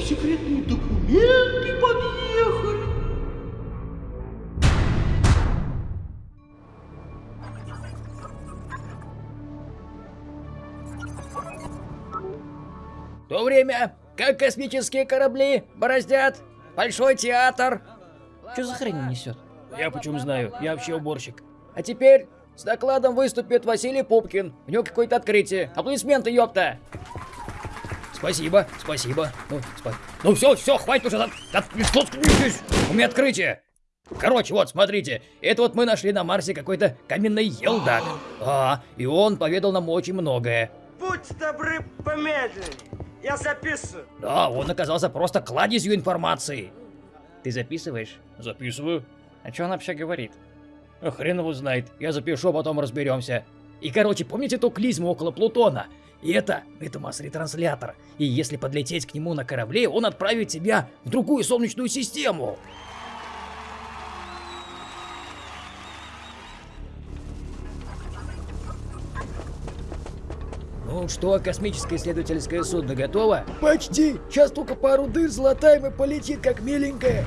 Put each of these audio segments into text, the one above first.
секретные документы подъехали. В то время, как космические корабли бороздят Большой театр. Что за хрень несет? Я почему знаю, я вообще уборщик. А теперь с докладом выступит Василий Пупкин. У него какое-то открытие. Аплодисменты, ёпта! Спасибо, спасибо. Ну, спа... ну все, все, хватит уже. От... От... У меня открытие. Короче, вот, смотрите, это вот мы нашли на Марсе какой-то каменный елдак. А, и он поведал нам очень многое. Будьте добры, помедленнее. Я записываю. Да, он оказался просто кладезью информации. Ты записываешь? Записываю. А что он вообще говорит? А хрен его знает. Я запишу, а потом разберемся. И, короче, помните ту клизму около Плутона? И это, это масс-ретранслятор. И если подлететь к нему на корабле, он отправит тебя в другую солнечную систему. Ну что, космическое исследовательское судно готово? Почти. Сейчас только пару дыр золотаем и полетит как миленькая.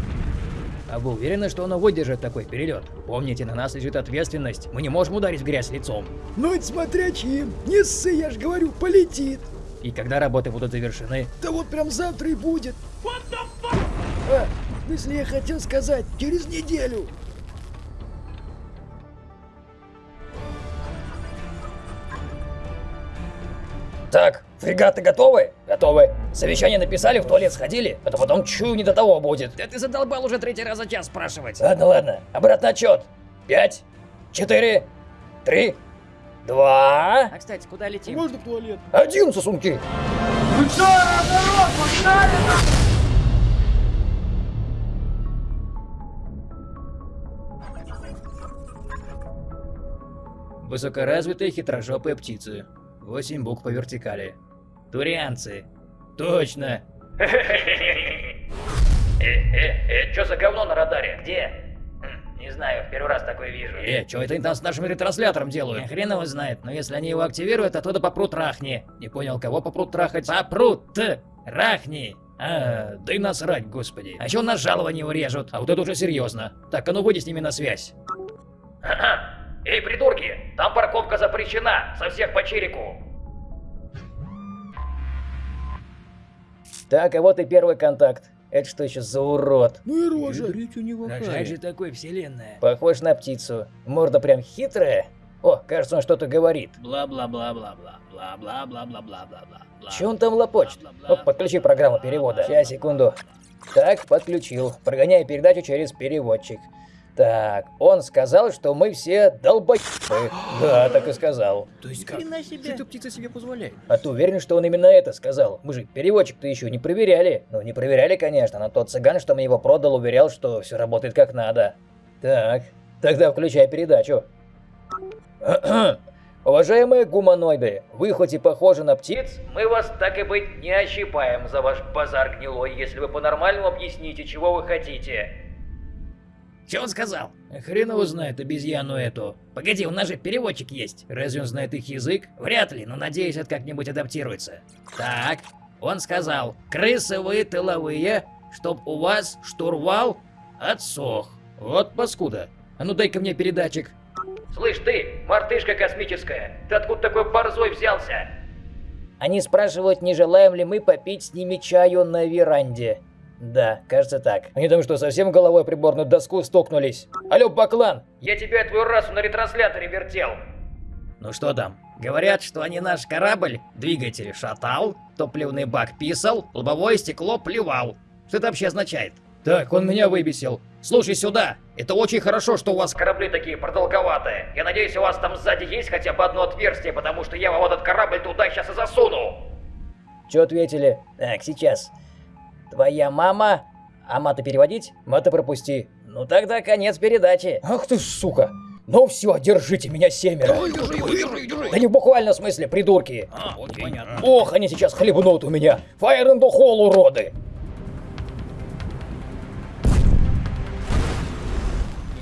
А вы уверены, что оно выдержит такой перелет? Помните, на нас лежит ответственность. Мы не можем ударить в грязь лицом. Ну это смотря чьим. Не ссы, я ж говорю, полетит. И когда работы будут завершены? Да вот прям завтра и будет. А, в смысле я хотел сказать, через неделю. Так, фрегаты готовы? Готовы. Совещание написали, в туалет сходили, а то потом чую не до того будет. Да ты задолбал уже третий раз за час спрашивать. Ладно, ладно. Обратный отчет. Пять, четыре, три, два, А кстати, куда летим? Можно в туалет? один сосунки. Ну что, народ, погнали! Высокоразвитые хитрожопые птицы. Восемь букв по вертикали. Турианцы. Точно. Э-э-э, что за говно на радаре? Где? Хм, Не знаю, в первый раз такое вижу. Э, что это они там с нашим ретранслятором делают? Хрен его знает, но если они его активируют, оттуда попрут трахни. Не понял, кого попрут трахать? Попрут! Рахни! А, да и насрать, господи. А еще нас жалование урежут, а вот это уже серьезно. Так, а ну выйди с ними на связь. Эй, придурки, там парковка запрещена, со всех по чирику. Так, а вот и первый контакт. Это что еще за урод? Ну и рожа. у него Рожать же такой вселенная. Похож на птицу. Морда прям хитрая. О, кажется, он что-то говорит. Бла-бла-бла-бла-бла. Бла-бла-бла-бла-бла-бла-бла. Че он там лопочет? О, подключи программу перевода. Сейчас, секунду. Так, подключил. Прогоняю передачу через переводчик. Так, он сказал, что мы все долбоебы. Да, так и сказал. То есть как? Хрена себе. Эта птица себе позволяет. А ты уверен, что он именно это сказал? Мы же переводчик-то еще не проверяли. Ну, не проверяли, конечно, но тот цыган, что мне его продал, уверял, что все работает как надо. Так, тогда включай передачу. Уважаемые гуманоиды, вы хоть и похожи на птиц, мы вас так и быть не ощипаем за ваш базар гнилой, если вы по-нормальному объясните, чего вы хотите. Че он сказал? Хрен его знает обезьяну эту. Погоди, у нас же переводчик есть. Разве он знает их язык? Вряд ли, но надеюсь, это как-нибудь адаптируется. Так, он сказал, крысы вы тыловые, чтоб у вас штурвал отсох. Вот паскуда. А ну дай-ка мне передатчик. Слышь ты, мартышка космическая, ты откуда такой борзой взялся? Они спрашивают, не желаем ли мы попить с ними чаю на веранде. Да, кажется так. Они там что, совсем головой приборную доску стукнулись? Алло, Баклан! Я тебя и твою расу на ретрансляторе вертел. Ну что там? Говорят, что они наш корабль, двигатель шатал, топливный бак писал, лобовое стекло плевал. Что это вообще означает? Так, он меня выбесил. Слушай сюда, это очень хорошо, что у вас корабли такие продолговатые. Я надеюсь, у вас там сзади есть хотя бы одно отверстие, потому что я вам этот корабль туда сейчас и засуну. Че ответили? Так, сейчас. Твоя мама... А мата переводить? Мата пропусти. Ну тогда конец передачи. Ах ты сука. Ну все, держите меня семеро. Да не в буквальном смысле, придурки. А, окей, понятно. Ох, они сейчас хлебнут у меня. Fire in the hole, уроды.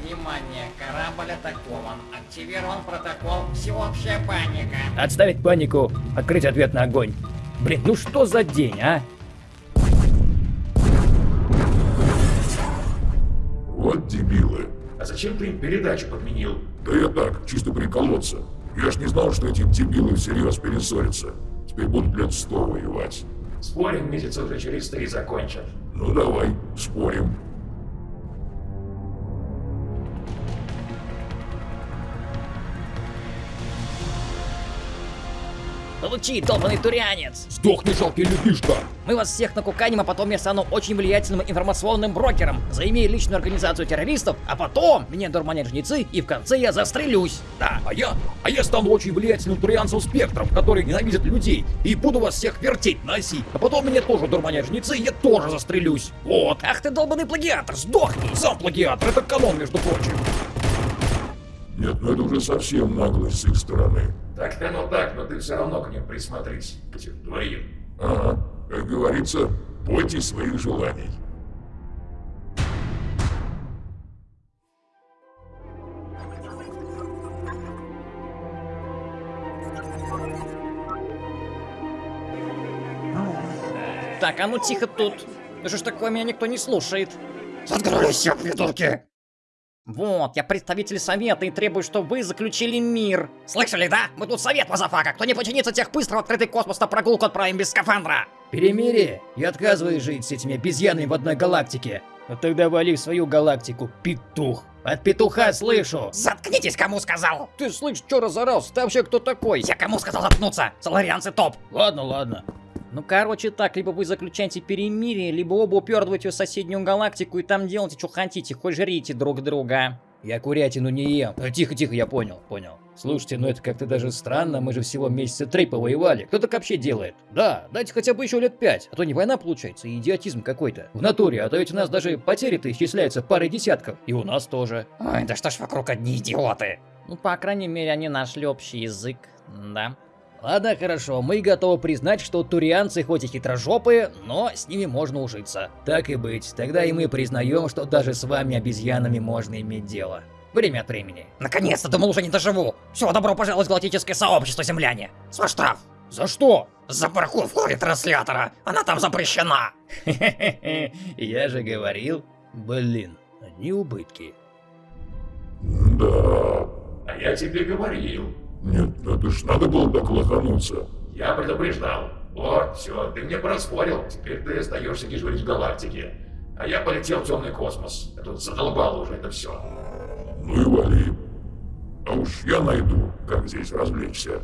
Внимание, корабль атакован. Активирован протокол «Всеобщая паника». Отставить панику, открыть ответ на огонь. Блин, ну что за день, а? Вот дебилы. А зачем ты им передачу подменил? Да я так, чисто приколоться. Я ж не знал, что эти дебилы всерьез перессорятся. Теперь будут лет сто воевать. Спорим, месяца уже через три закончат. Ну давай, спорим. Получи, долбанный турянец! Сдохни, жалкий людишка! Мы вас всех накуканим, а потом я стану очень влиятельным информационным брокером. Заимею личную организацию террористов, а потом меня дурманят жнецы, и в конце я застрелюсь. Да. А я, а я стану очень влиятельным турианцем спектром, который ненавидит людей, и буду вас всех вертеть на оси. А потом меня тоже дурманят жнецы, и я тоже застрелюсь. Вот. Ах ты долбанный плагиатор, сдохни! Сам плагиатор, это канон, между прочим. Нет, ну это уже совсем наглость с их стороны. Так-то оно так, но ты все равно к ним присмотрись. К этим двоим. Ага, как говорится, бойтесь своих желаний. Так, а ну тихо тут. Да что ж такое, меня никто не слушает. Заткнулись все, придурки! Вот, я представитель совета и требую, чтобы вы заключили мир. Слышали, да? Мы тут совет, motherfucker. Кто не подчинится, тех быстро в открытый космос на прогулку отправим без скафандра. Перемирие? Я отказываюсь жить с этими обезьянами в одной галактике. А тогда вали в свою галактику, петух. От петуха слышу. Заткнитесь, кому сказал. Ты слышь, чё разорался? Ты вообще кто такой? Я кому сказал заткнуться? Соларианцы топ. Ладно, ладно. Ну, короче, так, либо вы заключаете перемирие, либо оба упёрдываете в соседнюю галактику и там делайте, что хотите, хоть жрите друг друга. Я курятину не ем. Э, Тихо, тихо, я понял, понял. Слушайте, ну это как-то даже странно, мы же всего месяца три повоевали. Кто так вообще делает? Да, дайте хотя бы еще лет пять, а то не война получается, и идиотизм какой-то. В натуре, а то ведь у нас даже потери-то исчисляются парой десятков. И у нас тоже. Ой, да что ж вокруг одни идиоты. Ну, по крайней мере, они нашли общий язык, да. Ладно, хорошо, мы готовы признать, что турианцы хоть и хитрожопые, но с ними можно ужиться. Так и быть, тогда и мы признаем, что даже с вами обезьянами можно иметь дело. Время от времени. Наконец-то, думал, уже не доживу. Все, добро пожаловать в галактическое сообщество, земляне. Свой штраф. За что? За паркур в ходе транслятора. Она там запрещена. Я же говорил. Блин, одни убытки. Да. А я тебе говорил. Нет, это ж надо было так лохануться. Я предупреждал. Вот, все, ты мне проспорил. Теперь ты остаешься дежурить в галактике. А я полетел в темный космос. Я тут задолбал уже это все. Ну и вали. А уж я найду, как здесь развлечься.